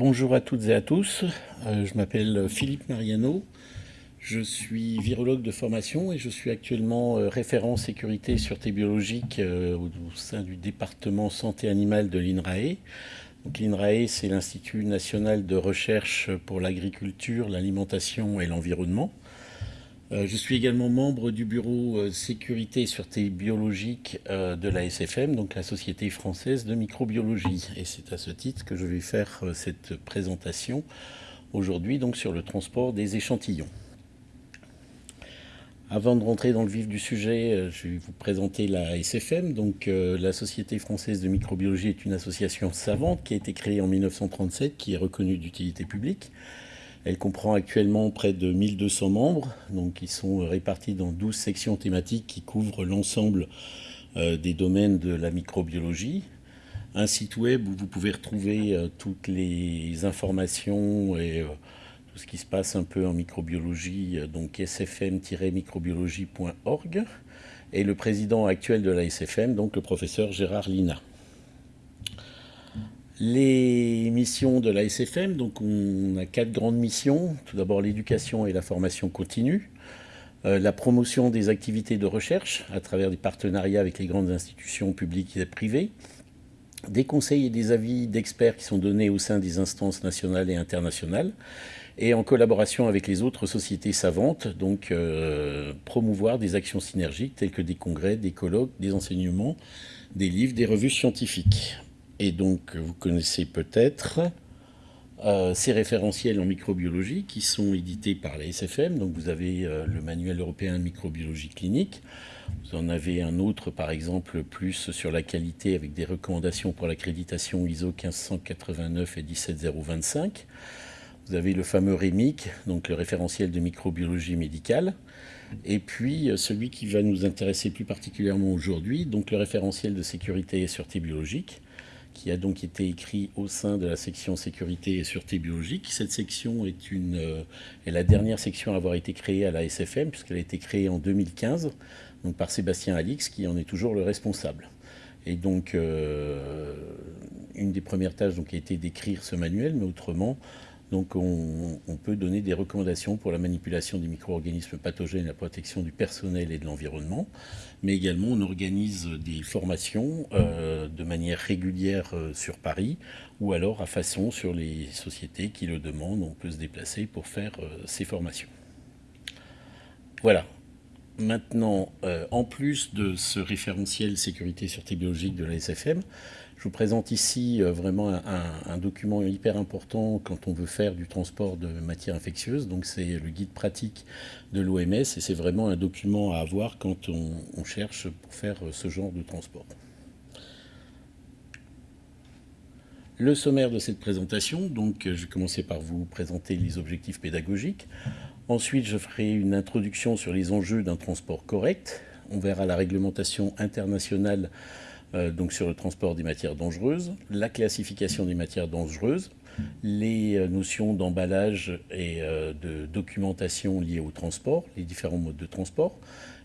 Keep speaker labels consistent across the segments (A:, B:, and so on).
A: bonjour à toutes et à tous, euh, je m'appelle Philippe Mariano, je suis virologue de formation et je suis actuellement euh, référent sécurité et sûreté biologique euh, au, sein du département santé animale de l'INRAE. L'INRAE c'est l'Institut national de recherche pour l'agriculture, l'alimentation et l'environnement. Euh, je suis également membre du bureau euh, sécurité et sûreté biologique euh, de la SFM, donc la Société française de microbiologie. Et c'est à ce titre que je vais faire cette présentation aujourd'hui sur le transport des échantillons. Avant de rentrer dans le vif du sujet, je vais vous présenter la SFM. Donc, la Société française de microbiologie est une association savante qui a été créée en 1937, qui est reconnue d'utilité publique. Elle comprend actuellement près de 1200 membres, donc qui sont répartis dans 12 sections thématiques qui couvrent l'ensemble euh, des domaines de la microbiologie. Un site web où vous pouvez retrouver euh, toutes les informations et euh, tout ce qui se passe un peu en microbiologie, donc sfm-microbiologie.org. Et le président actuel de la SFM, donc le professeur Gérard Lina. Les missions de la SFM, donc on a quatre grandes missions. Tout d'abord l'éducation et la formation continue, euh, la promotion des activités de recherche à travers des partenariats avec les grandes institutions publiques et privées, des conseils et des avis d'experts qui sont donnés au sein des instances nationales et internationales, et en collaboration avec les autres sociétés savantes, donc euh, promouvoir des actions synergiques telles que des congrès, des colloques, des enseignements, des livres, des revues scientifiques. Et donc, vous connaissez peut-être euh, ces référentiels en microbiologie qui sont édités par la SFM. Donc, vous avez euh, le manuel européen de microbiologie clinique. Vous en avez un autre, par exemple, plus sur la qualité avec des recommandations pour l'accréditation ISO 1589 et 17025. Vous avez le fameux REMIC, donc le référentiel de microbiologie médicale. Et puis, euh, celui qui va nous intéresser plus particulièrement aujourd'hui, donc le référentiel de sécurité et sûreté biologique qui a donc été écrit au sein de la section sécurité et sûreté biologique. Cette section est, euh, la dernière section à avoir été créée à la SFM, puisqu'elle a été créée en 2015 donc par Sébastien Alix, qui en est toujours le responsable. Et donc, euh, une des premières tâches donc, a été d'écrire ce manuel, mais autrement, donc on, peut donner des recommandations pour la manipulation des micro-organismes pathogènes, la protection du personnel et de l'environnement, mais également on organise des formations euh, de manière régulière euh, sur Paris ou alors à façon sur les sociétés qui le demandent, on peut se déplacer pour faire euh, ces formations. Voilà. Maintenant, en plus de ce référentiel sécurité et sûreté biologique de la SFM, je vous présente ici euh, vraiment un, document hyper important quand on veut faire du transport de matières infectieuses. Donc c'est le guide pratique de l'OMS et c'est vraiment un document à avoir quand on, cherche pour faire euh, ce genre de transport. Le sommaire de cette présentation, donc je vais commencer par vous présenter les objectifs pédagogiques. Ensuite, je ferai une introduction sur les enjeux d'un transport correct. On verra la réglementation internationale euh, donc sur le transport des matières dangereuses, la classification des matières dangereuses, les euh, notions d'emballage et euh, de documentation liées au transport, les différents modes de transport,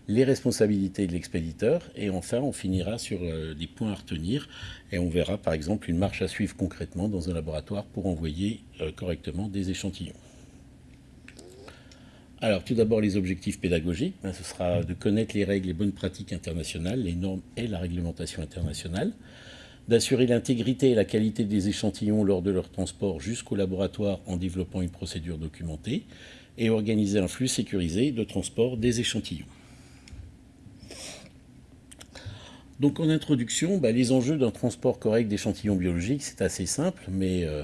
A: les responsabilités de l'expéditeur, et enfin on finira sur des points à retenir, et on verra par exemple une marche à suivre concrètement dans un laboratoire pour envoyer correctement des échantillons. Alors, tout d'abord, les objectifs pédagogiques. Ben, ce sera de connaître les règles et bonnes pratiques internationales, les normes et la réglementation internationale, d'assurer l'intégrité et la qualité des échantillons lors de leur transport jusqu'au laboratoire en développant une procédure documentée, et organiser un flux sécurisé de transport des échantillons. Donc en introduction, ben, les enjeux d'un transport correct d'échantillons biologiques, c'est assez simple, mais euh,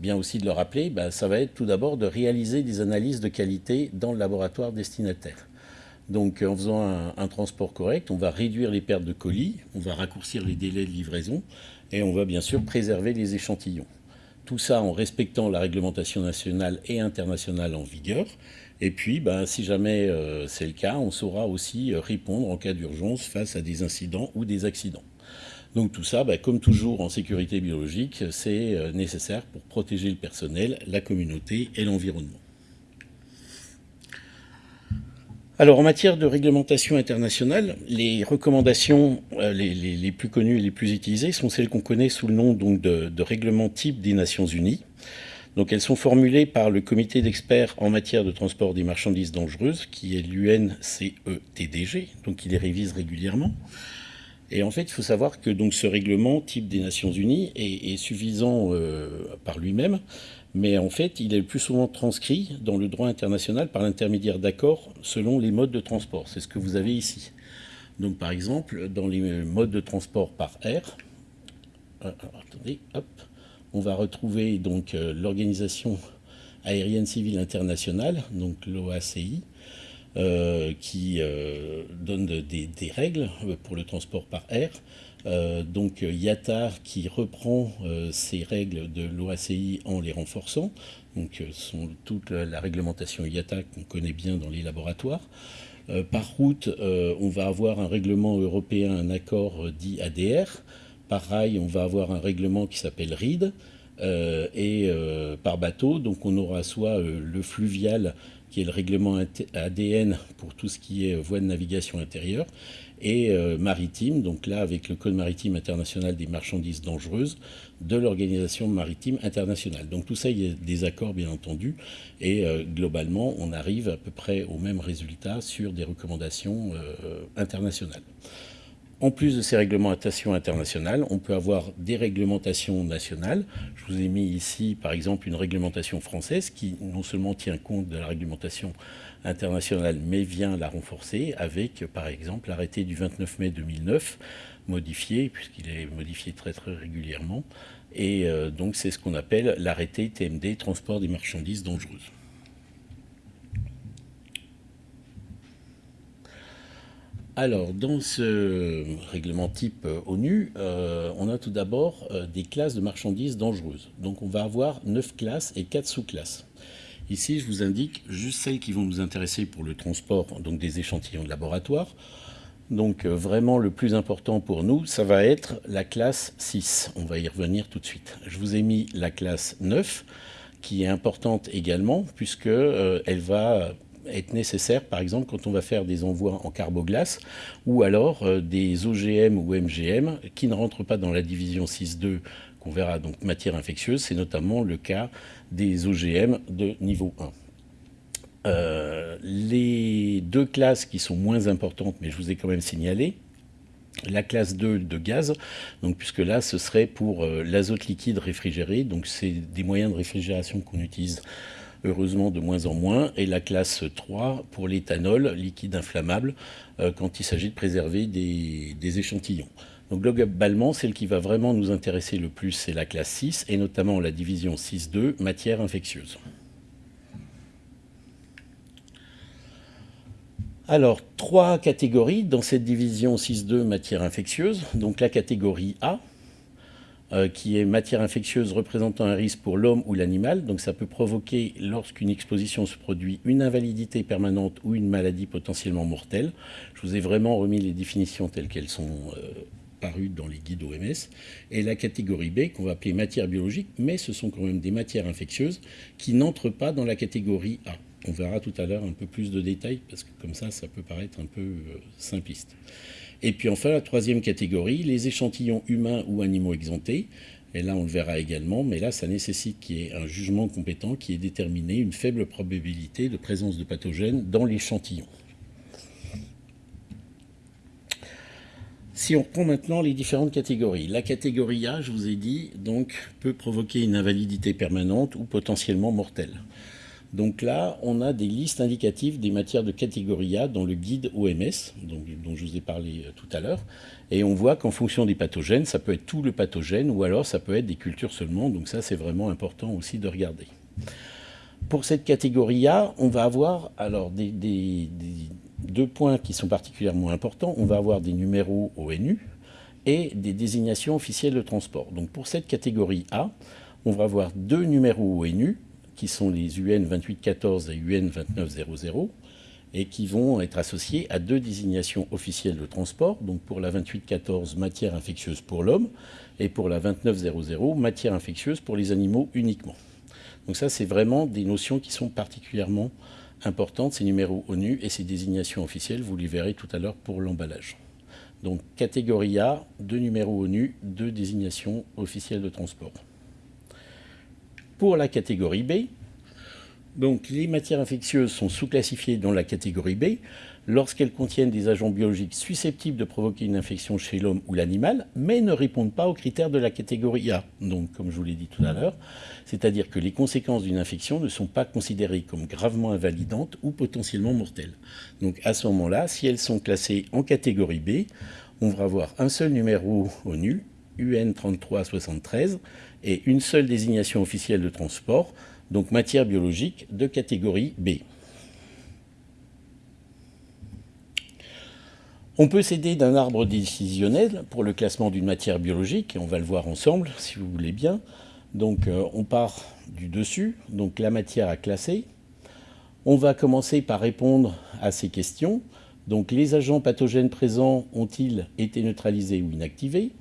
A: bien aussi de le rappeler, bah, ça va être tout d'abord de réaliser des analyses de qualité dans le laboratoire destinataire. Donc en faisant un, transport correct, on va réduire les pertes de colis, on va raccourcir les délais de livraison et on va bien sûr préserver les échantillons. Tout ça en respectant la réglementation nationale et internationale en vigueur. Et puis, bah, si jamais euh, c'est le cas, on saura aussi euh, répondre en cas d'urgence face à des incidents ou des accidents. Donc tout ça, bah, comme toujours en sécurité biologique, c'est euh, nécessaire pour protéger le personnel, la communauté et l'environnement. Alors en matière de réglementation internationale, les recommandations euh, les, plus connues et les plus utilisées sont celles qu'on connaît sous le nom de, de règlement type des Nations Unies. Donc elles sont formulées par le comité d'experts en matière de transport des marchandises dangereuses, qui est l'UNCETDG, donc il les révise régulièrement. Et en fait, il faut savoir que ce règlement type des Nations Unies est, suffisant euh, par lui-même, mais en fait, il est le plus souvent transcrit dans le droit international par l'intermédiaire d'accords selon les modes de transport. C'est ce que vous avez ici. Donc, par exemple, dans les modes de transport par air, euh, hop, on va retrouver donc euh, l'organisation aérienne civile internationale, donc l'OACI, euh, qui donne des, règles pour le transport par air. Euh, donc IATAR qui reprend euh, ces règles de l'OACI en les renforçant. Donc euh, toute la, réglementation IATA qu'on connaît bien dans les laboratoires. par route, on va avoir un règlement européen, un accord dit ADR. Par rail, on va avoir un règlement qui s'appelle RID. et par bateau, donc on aura soit le fluvial, qui est le règlement ADN pour tout ce qui est voie de navigation intérieure, et euh, maritime, donc là avec le Code maritime international des marchandises dangereuses de l'Organisation maritime internationale. Donc tout ça, il y a des accords bien entendu, et euh, globalement, on arrive à peu près au même résultat sur des recommandations euh, internationales. En plus de ces réglementations internationales, on peut avoir des réglementations nationales. Je vous ai mis ici, par exemple, une réglementation française qui non seulement tient compte de la réglementation internationale, mais vient la renforcer avec, par exemple, l'arrêté du 29 mai 2009, modifié, puisqu'il est modifié très très régulièrement. Et euh, donc c'est ce qu'on appelle l'arrêté TMD, transport des marchandises dangereuses. Alors, dans ce règlement type euh, ONU, euh, on a tout d'abord euh, des classes de marchandises dangereuses. Donc, on va avoir 9 classes et 4 sous-classes. Ici, je vous indique juste celles qui vont nous intéresser pour le transport donc des échantillons de laboratoire. Donc, vraiment, le plus important pour nous, ça va être la classe 6. On va y revenir tout de suite. Je vous ai mis la classe 9, qui est importante également, puisqu'elle elle va être nécessaire, par exemple, quand on va faire des envois en carboglace ou alors euh, des OGM ou MGM qui ne rentrent pas dans la division 6.2 qu'on verra, donc matière infectieuse. C'est notamment le cas des OGM de niveau 1. Euh, les deux classes qui sont moins importantes, mais je vous ai quand même signalé, la classe 2 de gaz, donc puisque là ce serait pour euh, l'azote liquide réfrigéré, donc c'est des moyens de réfrigération qu'on utilise heureusement de moins en moins, et la classe 3 pour l'éthanol liquide inflammable euh, quand il s'agit de préserver des, échantillons. Donc globalement, celle qui va vraiment nous intéresser le plus, c'est la classe 6, et notamment la division 6.2, matière infectieuse. Alors, trois catégories dans cette division 6.2 matière infectieuse. Donc la catégorie A, euh, qui est matière infectieuse représentant un risque pour l'homme ou l'animal. Donc ça peut provoquer, lorsqu'une exposition se produit, une invalidité permanente ou une maladie potentiellement mortelle. Je vous ai vraiment remis les définitions telles qu'elles sont euh, parues dans les guides OMS. Et la catégorie B, qu'on va appeler matière biologique, mais ce sont quand même des matières infectieuses qui n'entrent pas dans la catégorie A. On verra tout à l'heure un peu plus de détails, parce que comme ça, ça peut paraître un peu euh, simpliste. Et puis enfin, la troisième catégorie, les échantillons humains ou animaux exemptés. Et là, on le verra également, mais là, ça nécessite qu'il y ait un jugement compétent qui ait déterminé une faible probabilité de présence de pathogènes dans l'échantillon. Si on prend maintenant les différentes catégories, la catégorie A, je vous ai dit, donc, peut provoquer une invalidité permanente ou potentiellement mortelle. Donc là, on a des listes indicatives des matières de catégorie A dans le guide OMS, dont je vous ai parlé euh, tout à l'heure. Et on voit qu'en fonction des pathogènes, ça peut être tout le pathogène ou alors ça peut être des cultures seulement. Donc ça, c'est vraiment important aussi de regarder. Pour cette catégorie A, on va avoir alors deux points qui sont particulièrement importants. On va avoir des numéros ONU et des désignations officielles de transport. Donc pour cette catégorie A, on va avoir deux numéros ONU qui sont les UN 2814 et UN 2900, et qui vont être associés à deux désignations officielles de transport, donc pour la 2814, matière infectieuse pour l'homme, et pour la 2900, matière infectieuse pour les animaux uniquement. Donc ça, c'est vraiment des notions qui sont particulièrement importante, ces numéros ONU et ces désignations officielles, vous les verrez tout à l'heure pour l'emballage. Donc catégorie A, deux numéros ONU, deux désignations officielles de transport. Pour la catégorie B, donc les matières infectieuses sont sous-classifiées dans la catégorie B lorsqu'elles contiennent des agents biologiques susceptibles de provoquer une infection chez l'homme ou l'animal, mais ne répondent pas aux critères de la catégorie A. Donc, comme je vous l'ai dit tout à l'heure, c'est-à-dire que les conséquences d'une infection ne sont pas considérées comme gravement invalidantes ou potentiellement mortelles. Donc, à ce moment-là, si elles sont classées en catégorie B, on va avoir un seul numéro ONU, UN 3373, et une seule désignation officielle de transport, donc matière biologique de catégorie B. On peut s'aider d'un arbre décisionnel pour le classement d'une matière biologique, et on va le voir ensemble si vous voulez bien. Donc euh, on part du dessus, donc la matière à classer. On va commencer par répondre à ces questions. Donc les agents pathogènes présents ont-ils été neutralisés ou inactivés?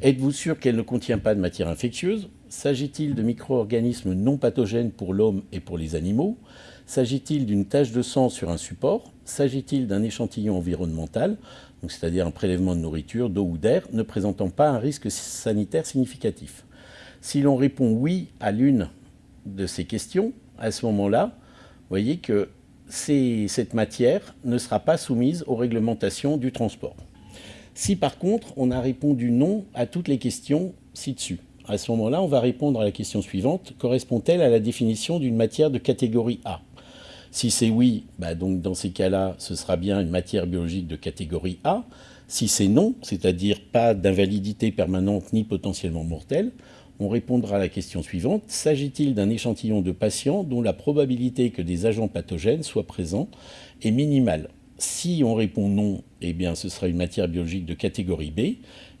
A: Êtes-vous sûr qu'elle ne contient pas de matière infectieuse? S'agit-il de micro-organismes non pathogènes pour l'homme et pour les animaux? S'agit-il d'une tache de sang sur un support? S'agit-il d'un échantillon environnemental, c'est-à-dire un prélèvement de nourriture, d'eau ou d'air, ne présentant pas un risque sanitaire significatif? Si l'on répond oui à l'une de ces questions, à ce moment-là, vous voyez que cette matière ne sera pas soumise aux réglementations du transport. Si par contre on a répondu non à toutes les questions ci-dessus, à ce moment-là, on va répondre à la question suivante. Correspond-elle à la définition d'une matière de catégorie A? Si c'est oui, bah donc dans ces cas-là, ce sera bien une matière biologique de catégorie A. Si c'est non, c'est-à-dire pas d'invalidité permanente ni potentiellement mortelle, on répondra à la question suivante. S'agit-il d'un échantillon de patients dont la probabilité que des agents pathogènes soient présents est minimale? Si on répond non, eh bien, ce sera une matière biologique de catégorie B.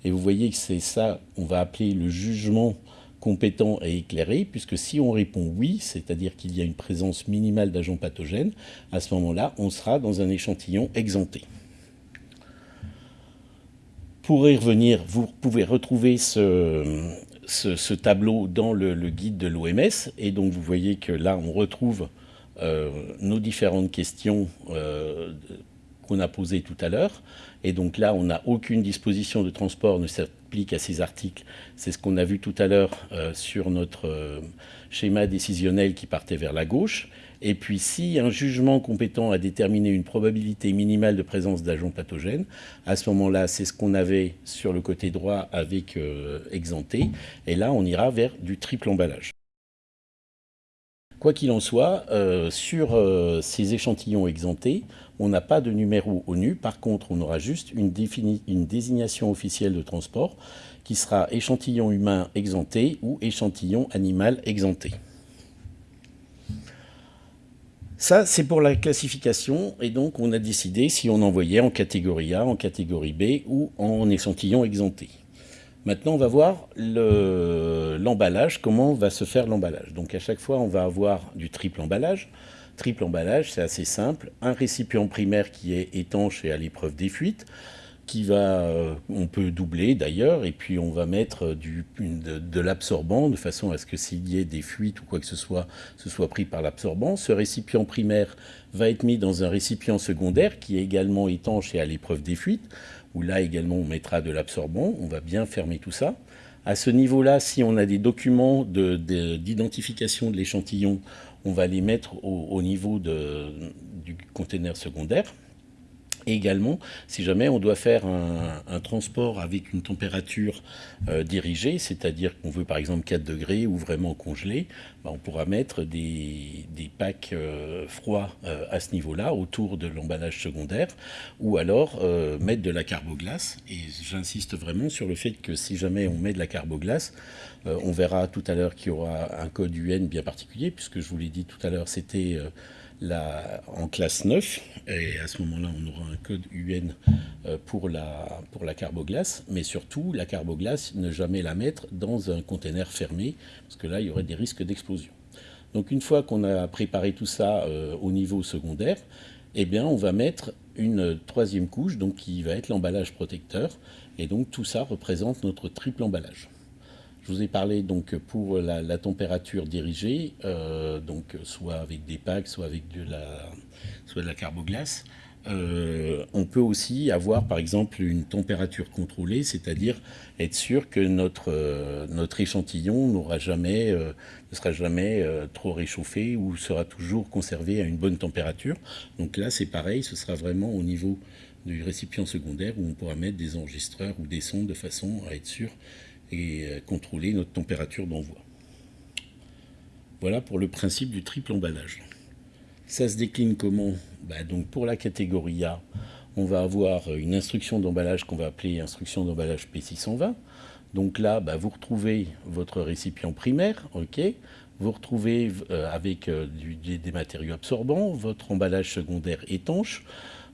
A: Et vous voyez que c'est ça qu'on va appeler le jugement compétent et éclairé, puisque si on répond oui, c'est-à-dire qu'il y a une présence minimale d'agents pathogènes, à ce moment-là, on sera dans un échantillon exempté. Pour y revenir, vous pouvez retrouver ce, tableau dans le, guide de l'OMS, et donc vous voyez que là, on retrouve euh, nos différentes questions euh, qu'on a posé tout à l'heure. Et donc là, on n'a aucune disposition de transport ne s'applique à ces articles. C'est ce qu'on a vu tout à l'heure euh, sur notre euh, schéma décisionnel qui partait vers la gauche. Et puis, si un jugement compétent a déterminé une probabilité minimale de présence d'agents pathogènes, à ce moment-là, c'est ce qu'on avait sur le côté droit avec euh, exempté. Et là, on ira vers du triple emballage. Quoi qu'il en soit, sur ces échantillons exemptés, on n'a pas de numéro ONU. Par contre, on aura juste une, désignation officielle de transport qui sera échantillon humain exempté ou échantillon animal exempté. Ça, c'est pour la classification, et donc on a décidé si on envoyait en catégorie A, en catégorie B ou en échantillon exempté. Maintenant, on va voir l'emballage, comment va se faire l'emballage. Donc à chaque fois, on va avoir du triple emballage. Triple emballage, c'est assez simple. Un récipient primaire qui est étanche et à l'épreuve des fuites, qui va, euh, on peut doubler d'ailleurs, et puis on va mettre du, de, l'absorbant de façon à ce que s'il y ait des fuites ou quoi que ce soit, ce soit pris par l'absorbant. Ce récipient primaire va être mis dans un récipient secondaire qui est également étanche et à l'épreuve des fuites, où là également on mettra de l'absorbant. On va bien fermer tout ça. À ce niveau-là, si on a des documents d'identification de, l'échantillon, on va les mettre au, niveau du conteneur secondaire. Également, si jamais on doit faire un, transport avec une température euh, dirigée, c'est-à-dire qu'on veut par exemple 4 degrés ou vraiment congelé, bah, on pourra mettre des, packs euh, froids euh, à ce niveau-là, autour de l'emballage secondaire, ou alors mettre de la carboglace. Et j'insiste vraiment sur le fait que si jamais on met de la carboglace, on verra tout à l'heure qu'il y aura un code UN bien particulier, puisque je vous l'ai dit tout à l'heure, c'était en classe 9, et à ce moment-là, on aura un code UN euh, pour la, carboglace, mais surtout, la carboglace, ne jamais la mettre dans un conteneur fermé, parce que là, il y aurait des risques d'explosion. Donc une fois qu'on a préparé tout ça euh, au niveau secondaire, eh bien, on va mettre une troisième couche, donc qui va être l'emballage protecteur, et donc tout ça représente notre triple emballage. Je vous ai parlé donc pour la, température dirigée, euh, donc soit avec des packs, soit avec de la, soit la carboglace. Euh, on peut aussi avoir par exemple une température contrôlée, c'est-à-dire être sûr que notre, euh, notre échantillon n'aura jamais, ne sera jamais trop réchauffé ou sera toujours conservé à une bonne température. Donc là c'est pareil, ce sera vraiment au niveau du récipient secondaire où on pourra mettre des enregistreurs ou des sondes de façon à être sûr et contrôler notre température d'envoi. Voilà pour le principe du triple emballage. Ça se décline comment? Bah, donc Pour la catégorie A, on va avoir une instruction d'emballage qu'on va appeler instruction d'emballage P620. Donc là, bah, vous retrouvez votre récipient primaire, ok? Vous retrouvez euh, avec euh, des matériaux absorbants, votre emballage secondaire étanche.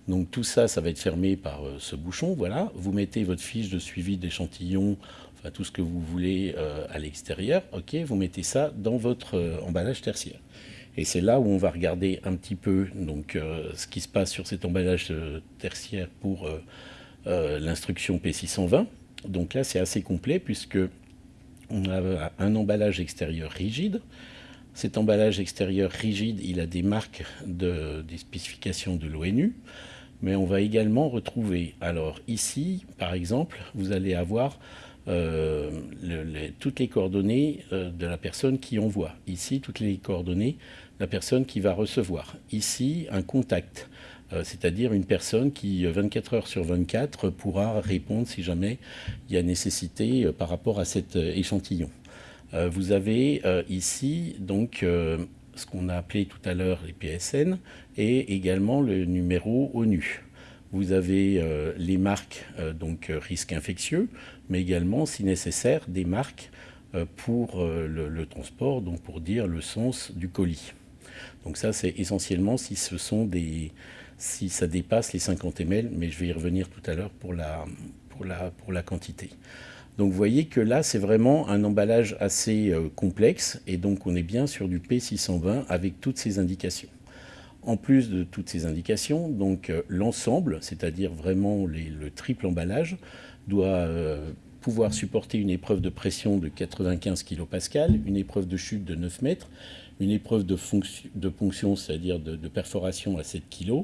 A: Donc tout ça, ça va être fermé par euh, ce bouchon. Voilà. Vous mettez votre fiche de suivi d'échantillon, tout ce que vous voulez à l'extérieur. Ok, vous mettez ça dans votre emballage tertiaire. Et c'est là où on va regarder un petit peu donc, euh, ce qui se passe sur cet emballage euh, tertiaire pour euh, l'instruction P620. Donc là, c'est assez complet puisque on a un emballage extérieur rigide. Cet emballage extérieur rigide, il a des marques de, des spécifications de l'ONU. Mais on va également retrouver, alors ici, par exemple, vous allez avoir toutes les coordonnées de la personne qui envoie. Ici, toutes les coordonnées la personne qui va recevoir. Ici, un contact, euh, c'est-à-dire une personne qui, 24 euh, heures sur 24, pourra répondre si jamais il y a nécessité euh, par rapport à cet échantillon. vous avez ici donc ce qu'on a appelé tout à l'heure les PSN et également le numéro ONU. Vous avez les marques donc risque infectieux, mais également, si nécessaire, des marques pour le, transport, donc pour dire le sens du colis. Donc ça, c'est essentiellement si ce sont des, si ça dépasse les 50 ml, mais je vais y revenir tout à l'heure pour la, pour, la, quantité. Donc vous voyez que là, c'est vraiment un emballage assez euh, complexe, et donc on est bien sur du P620 avec toutes ces indications. En plus de toutes ces indications, donc euh, l'ensemble, c'est-à-dire vraiment le triple emballage, doit euh, pouvoir supporter une épreuve de pression de 95 kPa, une épreuve de chute de 9 mètres, une épreuve de, de ponction, c'est-à-dire de, perforation à 7 kg,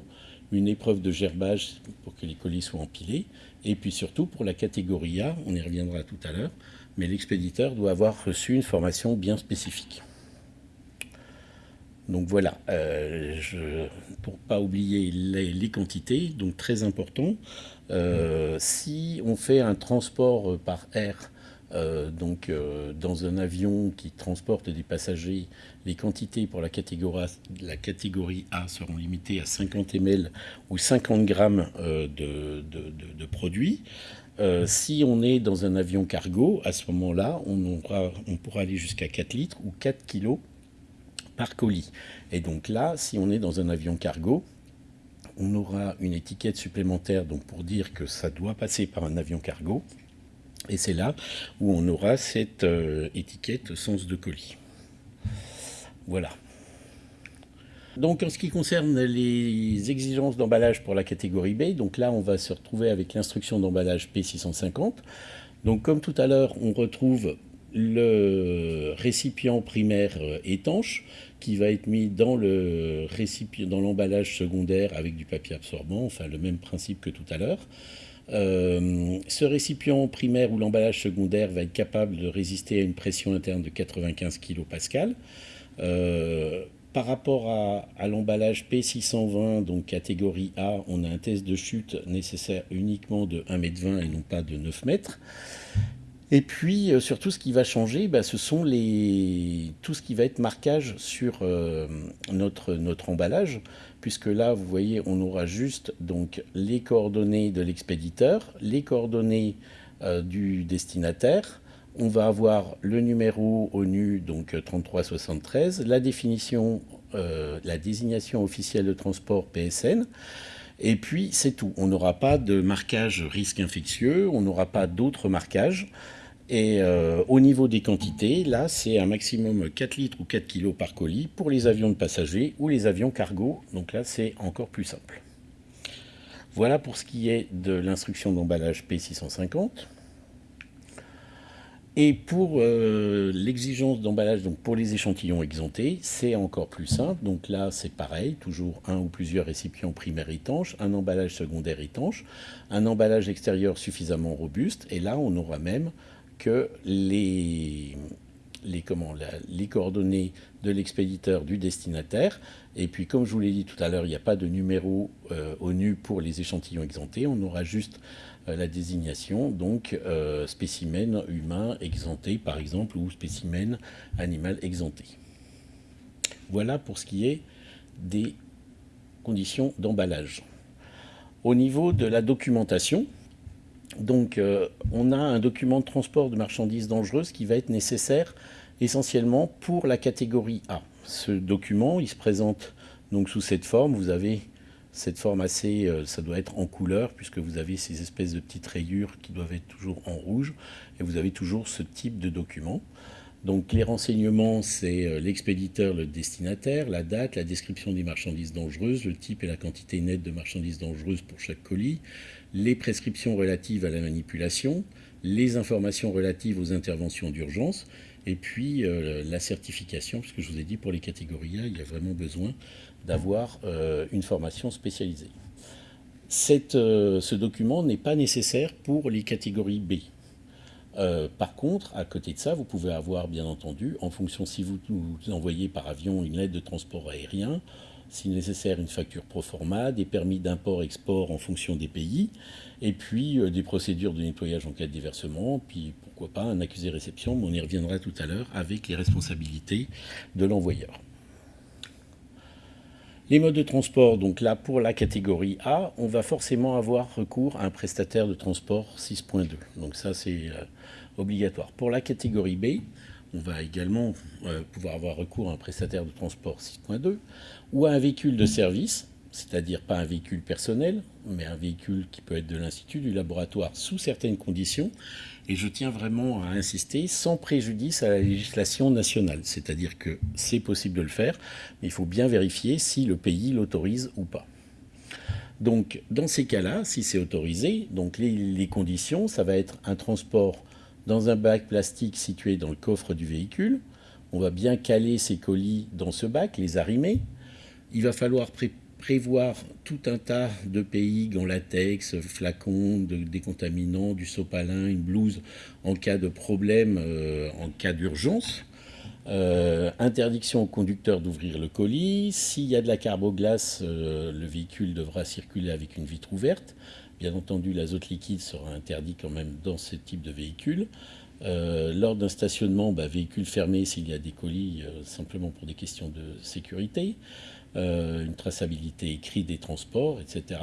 A: une épreuve de gerbage pour que les colis soient empilés, et puis surtout pour la catégorie A, on y reviendra tout à l'heure, mais l'expéditeur doit avoir reçu une formation bien spécifique. Donc voilà, euh, pour ne pas oublier les, quantités, donc très important, euh, si on fait un transport par air euh, donc, euh, dans un avion qui transporte des passagers, les quantités pour la catégorie, A, seront limitées à 50 ml ou 50 grammes euh, de, produits. si on est dans un avion cargo, à ce moment-là, on pourra aller jusqu'à 4 litres ou 4 kilos par colis. Et donc là, si on est dans un avion cargo, on aura une étiquette supplémentaire donc pour dire que ça doit passer par un avion cargo. Et c'est là où on aura cette euh, étiquette sens de colis. Voilà. Donc en ce qui concerne les exigences d'emballage pour la catégorie B, donc là on va se retrouver avec l'instruction d'emballage P650. Donc comme tout à l'heure, on retrouve le récipient primaire euh, étanche qui va être mis dans le récipient, dans l'emballage secondaire avec du papier absorbant, enfin le même principe que tout à l'heure. Euh, ce récipient primaire ou l'emballage secondaire va être capable de résister à une pression interne de 95 kPa. Euh, par rapport à, l'emballage P620, donc catégorie A, on a un test de chute nécessaire uniquement de 1,20 m et non pas de 9 m. Et puis, euh, surtout, ce qui va changer, bah, ce sont tout ce qui va être marquage sur notre, notre emballage puisque là, vous voyez, on aura juste donc les coordonnées de l'expéditeur, les coordonnées euh, du destinataire, on va avoir le numéro ONU, donc 3373, la définition, euh, la désignation officielle de transport PSN, et puis c'est tout. On n'aura pas de marquage risque infectieux, on n'aura pas d'autres marquages. Et euh, au niveau des quantités, là, c'est un maximum 4 litres ou 4 kilos par colis pour les avions de passagers ou les avions cargo. Donc là, c'est encore plus simple. Voilà pour ce qui est de l'instruction d'emballage P650. Et pour euh, l'exigence d'emballage, pour les échantillons exemptés, c'est encore plus simple. Donc là, c'est pareil, toujours un ou plusieurs récipients primaires étanches, un emballage secondaire étanche, un emballage extérieur suffisamment robuste. Et là, on n'aura même que les, comment, les coordonnées de l'expéditeur du destinataire. Et puis, comme je vous l'ai dit tout à l'heure, il n'y a pas de numéro euh, ONU pour les échantillons exemptés. On aura juste euh, la désignation, donc euh, spécimen humain exempté par exemple ou spécimen animal exempté. Voilà pour ce qui est des conditions d'emballage. Au niveau de la documentation, donc euh, on a un document de transport de marchandises dangereuses qui va être nécessaire essentiellement pour la catégorie A. Ce document, il se présente donc sous cette forme. Vous avez cette forme assez, euh, ça doit être en couleur, puisque vous avez ces espèces de petites rayures qui doivent être toujours en rouge, et vous avez toujours ce type de document. Donc les renseignements, c'est euh, l'expéditeur, le destinataire, la date, la description des marchandises dangereuses, le type et la quantité nette de marchandises dangereuses pour chaque colis, les prescriptions relatives à la manipulation, les informations relatives aux interventions d'urgence, et puis euh, la certification, puisque je vous ai dit pour les catégories A, il y a vraiment besoin d'avoir euh, une formation spécialisée. Euh, ce document n'est pas nécessaire pour les catégories B. Par contre, à côté de ça, vous pouvez avoir, bien entendu, en fonction si vous, envoyez par avion une lettre de transport aérien, si nécessaire une facture pro forma, des permis d'import-export en fonction des pays, et puis des procédures de nettoyage en cas de déversement, puis pourquoi pas un accusé réception, mais on y reviendra tout à l'heure avec les responsabilités de l'envoyeur. Les modes de transport, donc là pour la catégorie A, on va forcément avoir recours à un prestataire de transport 6.2. Donc ça c'est euh, obligatoire. Pour la catégorie B, on va également euh, pouvoir avoir recours à un prestataire de transport 6.2 ou à un véhicule de service, c'est-à-dire pas un véhicule personnel, mais un véhicule qui peut être de l'institut, du laboratoire sous certaines conditions et je tiens vraiment à insister, sans préjudice à la législation nationale. C'est-à-dire que c'est possible de le faire, mais il faut bien vérifier si le pays l'autorise ou pas. Donc, dans ces cas-là, si c'est autorisé, donc les, conditions, ça va être un transport dans un bac plastique situé dans le coffre du véhicule. On va bien caler ces colis dans ce bac, les arrimer. Il va falloir prévoir tout un tas de pays, en latex, flacons, de décontaminants, du sopalin, une blouse en cas de problème, euh, en cas d'urgence. Euh, interdiction au conducteur d'ouvrir le colis. S'il y a de la carboglace, euh, le véhicule devra circuler avec une vitre ouverte. Bien entendu, l'azote liquide sera interdit quand même dans ce type de véhicule. lors d'un stationnement, bah, véhicule fermé s'il y a des colis, simplement pour des questions de sécurité. Euh, une traçabilité écrite des transports, etc.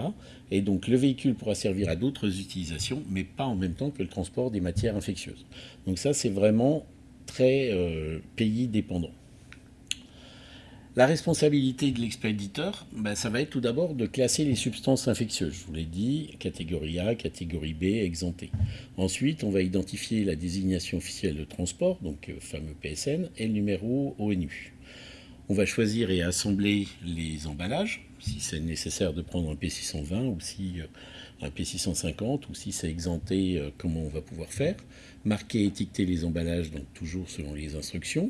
A: Et donc le véhicule pourra servir à d'autres utilisations, mais pas en même temps que le transport des matières infectieuses. Donc ça, c'est vraiment très euh, pays dépendant. La responsabilité de l'expéditeur, ben, ça va être tout d'abord de classer les substances infectieuses. Je vous l'ai dit, catégorie A, catégorie B, exemptées. Ensuite, on va identifier la désignation officielle de transport, donc euh, fameux PSN, et le numéro ONU. On va choisir et assembler les emballages, si c'est nécessaire de prendre un P620 ou si euh, un P650 ou si c'est exempté, euh, comment on va pouvoir faire. Marquer et étiqueter les emballages, donc toujours selon les instructions.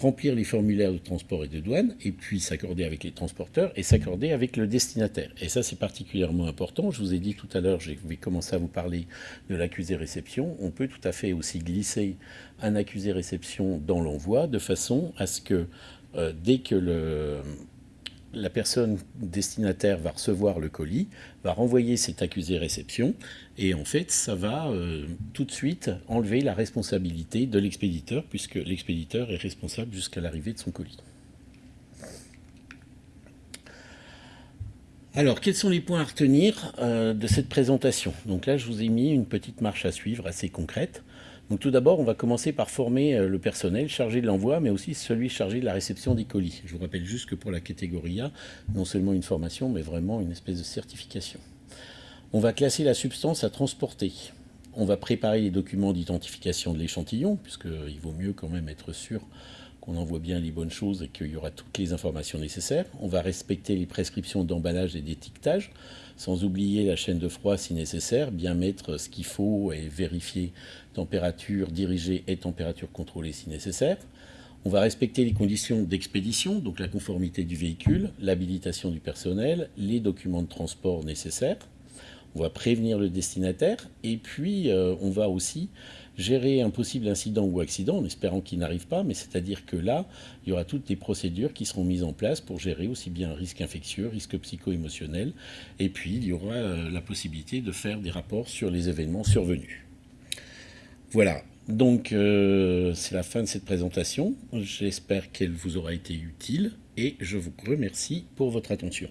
A: Remplir les formulaires de transport et de douane, et puis s'accorder avec les transporteurs et s'accorder avec le destinataire. Et ça, c'est particulièrement important. Je vous ai dit tout à l'heure, je vais commencer à vous parler de l'accusé réception. On peut tout à fait aussi glisser un accusé réception dans l'envoi de façon à ce que euh, dès que la personne destinataire va recevoir le colis, va renvoyer cet accusé réception, et en fait, ça va euh, tout de suite enlever la responsabilité de l'expéditeur, puisque l'expéditeur est responsable jusqu'à l'arrivée de son colis. Alors, quels sont les points à retenir euh, de cette présentation? Donc là, je vous ai mis une petite marche à suivre assez concrète. Donc tout d'abord, on va commencer par former euh, le personnel chargé de l'envoi, mais aussi celui chargé de la réception des colis. Je vous rappelle juste que pour la catégorie A, non seulement une formation, mais vraiment une espèce de certification. On va classer la substance à transporter. On va préparer les documents d'identification de l'échantillon, puisqu'il vaut mieux quand même être sûr qu'on envoie bien les bonnes choses et qu'il y aura toutes les informations nécessaires. On va respecter les prescriptions d'emballage et d'étiquetage, sans oublier la chaîne de froid si nécessaire, bien mettre ce qu'il faut et vérifier température dirigée et température contrôlée si nécessaire. On va respecter les conditions d'expédition, donc la conformité du véhicule, l'habilitation du personnel, les documents de transport nécessaires. On va prévenir le destinataire et puis euh, on va aussi gérer un possible incident ou accident en espérant qu'il n'arrive pas, mais c'est-à-dire que là, il y aura toutes les procédures qui seront mises en place pour gérer aussi bien risque infectieux, risque psycho-émotionnel, et puis il y aura euh, la possibilité de faire des rapports sur les événements survenus. Voilà, donc euh, c'est la fin de cette présentation. J'espère qu'elle vous aura été utile et je vous remercie pour votre attention.